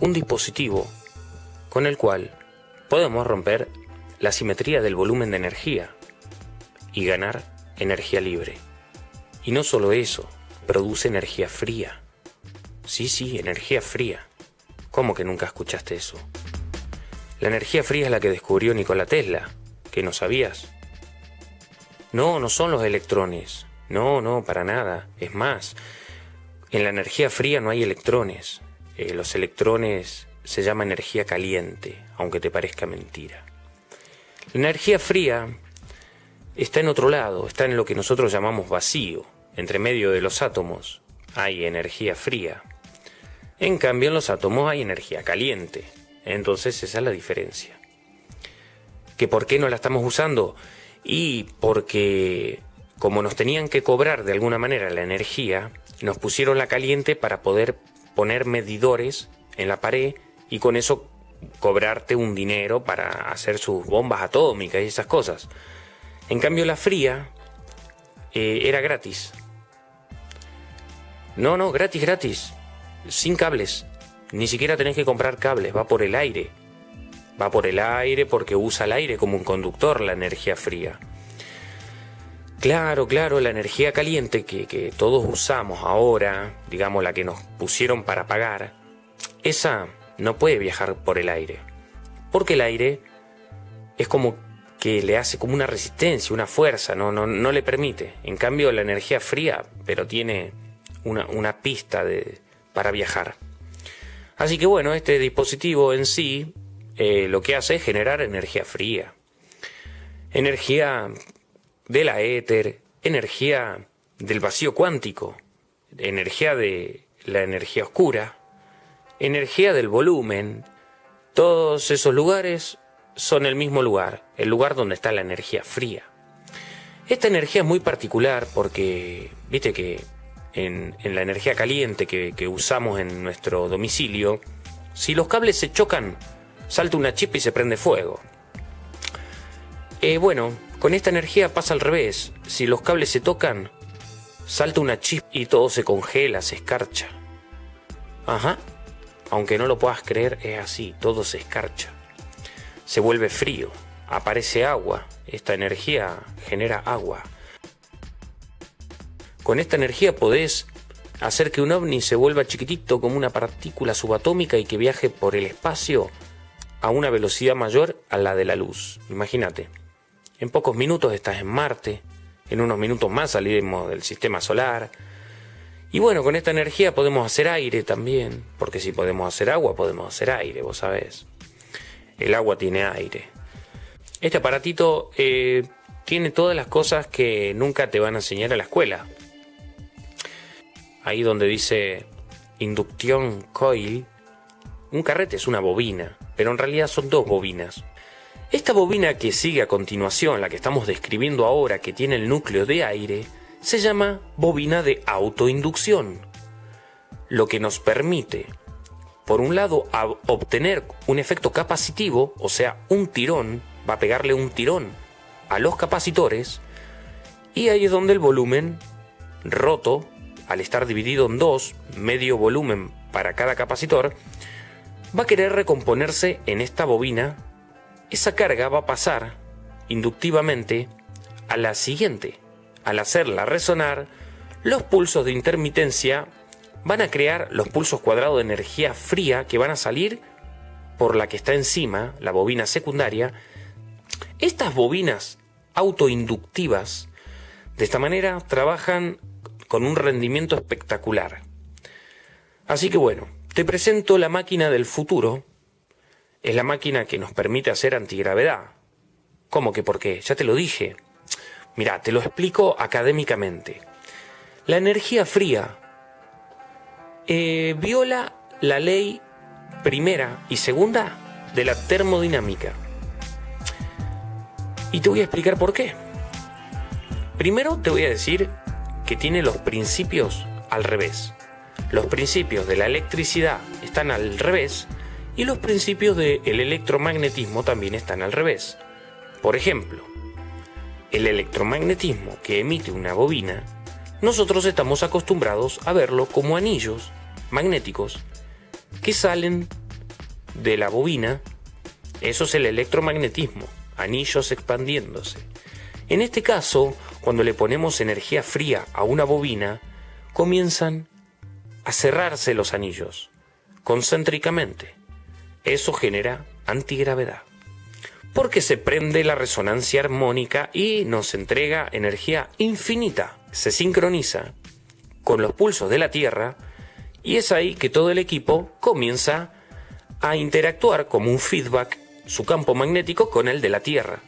un dispositivo con el cual podemos romper la simetría del volumen de energía y ganar energía libre. Y no solo eso, produce energía fría. Sí, sí, energía fría. ¿Cómo que nunca escuchaste eso? La energía fría es la que descubrió Nikola Tesla, que no sabías. No, no son los electrones. No, no, para nada. Es más, en la energía fría no hay electrones. Eh, los electrones se llama energía caliente, aunque te parezca mentira. La energía fría está en otro lado, está en lo que nosotros llamamos vacío. Entre medio de los átomos hay energía fría. En cambio en los átomos hay energía caliente. Entonces esa es la diferencia. ¿Que por qué no la estamos usando? Y porque como nos tenían que cobrar de alguna manera la energía, nos pusieron la caliente para poder poner medidores en la pared y con eso cobrarte un dinero para hacer sus bombas atómicas y esas cosas. En cambio la fría eh, era gratis. No, no, gratis, gratis. Sin cables. Ni siquiera tenés que comprar cables, va por el aire. Va por el aire porque usa el aire como un conductor la energía fría. Claro, claro, la energía caliente que, todos usamos ahora, digamos la que nos pusieron para pagar, esa no puede viajar por el aire. Porque el aire es como que le hace como una resistencia, una fuerza, no, le permite. En cambio, la energía fría, pero tiene una, una pista de, para viajar. Así que bueno, este dispositivo en sí eh, lo que hace es generar energía fría. Energía de la éter, energía del vacío cuántico, energía de la energía oscura, energía del volumen, todos esos lugares son el mismo lugar, el lugar donde está la energía fría. Esta energía es muy particular porque, viste que en, la energía caliente que, usamos en nuestro domicilio, si los cables se chocan, salta una chispa y se prende fuego. Eh, bueno, con esta energía pasa al revés. Si los cables se tocan, salta una chispa y todo se congela, se escarcha. Ajá, aunque no lo puedas creer, es así, todo se escarcha. Se vuelve frío, aparece agua, esta energía genera agua. Con esta energía podés hacer que un ovni se vuelva chiquitito como una partícula subatómica y que viaje por el espacio a una velocidad mayor a la de la luz. Imagínate, en pocos minutos estás en Marte, en unos minutos más salimos del sistema solar, y bueno, con esta energía podemos hacer aire también, porque si podemos hacer agua, podemos hacer aire, vos sabés. El agua tiene aire. Este aparatito eh, tiene todas las cosas que nunca te van a enseñar a la escuela. Ahí donde dice inducción coil, un carrete es una bobina, pero en realidad son dos bobinas. Esta bobina que sigue a continuación, la que estamos describiendo ahora, que tiene el núcleo de aire, se llama bobina de autoinducción, lo que nos permite, por un lado, obtener un efecto capacitivo, o sea, un tirón, va a pegarle un tirón a los capacitores, y ahí es donde el volumen roto, al estar dividido en dos, medio volumen para cada capacitor, va a querer recomponerse en esta bobina, esa carga va a pasar inductivamente a la siguiente, al hacerla resonar, los pulsos de intermitencia van a crear los pulsos cuadrados de energía fría que van a salir por la que está encima, la bobina secundaria. Estas bobinas autoinductivas, de esta manera, trabajan con un rendimiento espectacular. Así que bueno, te presento la máquina del futuro. Es la máquina que nos permite hacer antigravedad. ¿Cómo que por qué? Ya te lo dije. Mira, te lo explico académicamente. La energía fría eh, viola la ley primera y segunda de la termodinámica. Y te voy a explicar por qué. Primero te voy a decir que tiene los principios al revés. Los principios de la electricidad están al revés y los principios del electromagnetismo también están al revés. Por ejemplo, el electromagnetismo que emite una bobina, nosotros estamos acostumbrados a verlo como anillos magnéticos que salen de la bobina, eso es el electromagnetismo, anillos expandiéndose. En este caso, cuando le ponemos energía fría a una bobina, comienzan a cerrarse los anillos, concéntricamente. Eso genera antigravedad. Porque se prende la resonancia armónica y nos entrega energía infinita. Se sincroniza con los pulsos de la Tierra y es ahí que todo el equipo comienza a interactuar como un feedback su campo magnético con el de la Tierra.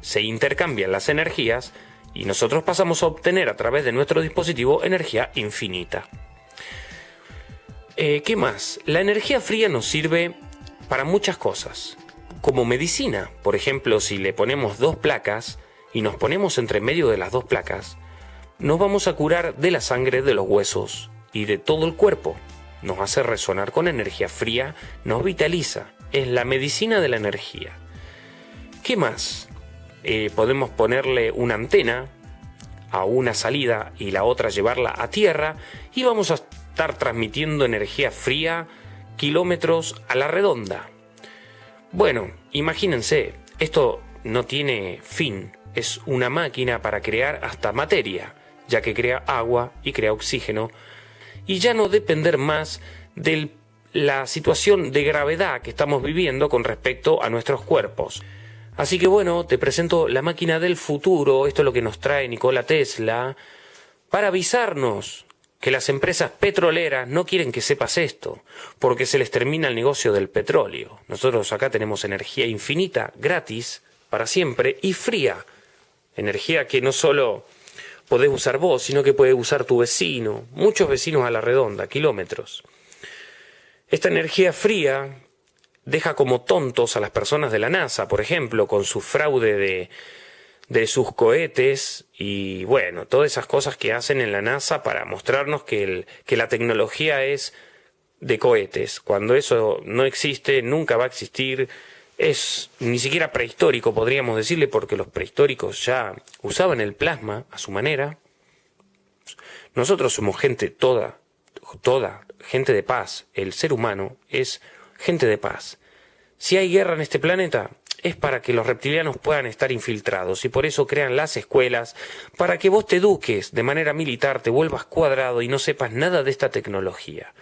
Se intercambian las energías y nosotros pasamos a obtener a través de nuestro dispositivo energía infinita. Eh, ¿Qué más? La energía fría nos sirve para muchas cosas. Como medicina, por ejemplo, si le ponemos dos placas y nos ponemos entre medio de las dos placas, nos vamos a curar de la sangre de los huesos y de todo el cuerpo. Nos hace resonar con energía fría, nos vitaliza. Es la medicina de la energía. ¿Qué más? Eh, podemos ponerle una antena a una salida y la otra llevarla a tierra y vamos a estar transmitiendo energía fría kilómetros a la redonda. Bueno, imagínense, esto no tiene fin, es una máquina para crear hasta materia, ya que crea agua y crea oxígeno, y ya no depender más de la situación de gravedad que estamos viviendo con respecto a nuestros cuerpos. Así que bueno, te presento la máquina del futuro, esto es lo que nos trae Nikola Tesla, para avisarnos que las empresas petroleras no quieren que sepas esto, porque se les termina el negocio del petróleo. Nosotros acá tenemos energía infinita, gratis, para siempre, y fría. Energía que no solo podés usar vos, sino que puede usar tu vecino, muchos vecinos a la redonda, kilómetros. Esta energía fría deja como tontos a las personas de la NASA, por ejemplo, con su fraude de, de sus cohetes y bueno, todas esas cosas que hacen en la NASA para mostrarnos que, el, que la tecnología es de cohetes, cuando eso no existe, nunca va a existir, es ni siquiera prehistórico, podríamos decirle, porque los prehistóricos ya usaban el plasma a su manera. Nosotros somos gente toda, toda, gente de paz. El ser humano es gente de paz. Si hay guerra en este planeta, es para que los reptilianos puedan estar infiltrados y por eso crean las escuelas, para que vos te eduques de manera militar, te vuelvas cuadrado y no sepas nada de esta tecnología.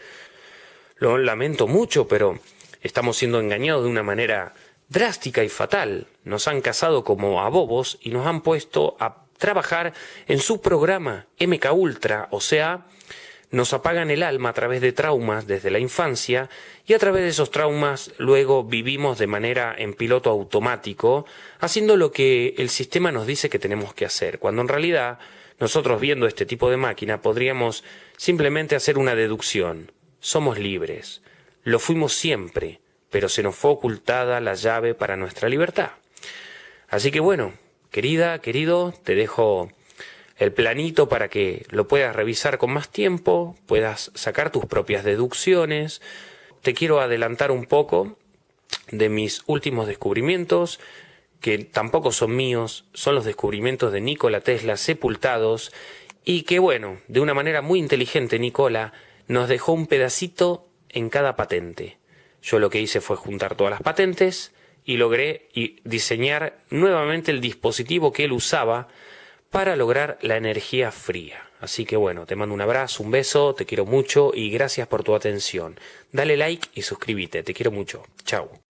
Lo lamento mucho, pero estamos siendo engañados de una manera drástica y fatal. Nos han casado como a bobos y nos han puesto a trabajar en su programa MK Ultra, o sea, nos apagan el alma a través de traumas desde la infancia y a través de esos traumas luego vivimos de manera en piloto automático, haciendo lo que el sistema nos dice que tenemos que hacer, cuando en realidad nosotros viendo este tipo de máquina podríamos simplemente hacer una deducción. Somos libres. Lo fuimos siempre, pero se nos fue ocultada la llave para nuestra libertad. Así que bueno, querida, querido, te dejo el planito para que lo puedas revisar con más tiempo, puedas sacar tus propias deducciones. Te quiero adelantar un poco de mis últimos descubrimientos, que tampoco son míos, son los descubrimientos de Nikola Tesla sepultados y que bueno, de una manera muy inteligente Nikola nos dejó un pedacito en cada patente. Yo lo que hice fue juntar todas las patentes y logré diseñar nuevamente el dispositivo que él usaba para lograr la energía fría. Así que bueno, te mando un abrazo, un beso, te quiero mucho y gracias por tu atención. Dale like y suscríbete, te quiero mucho. Chao.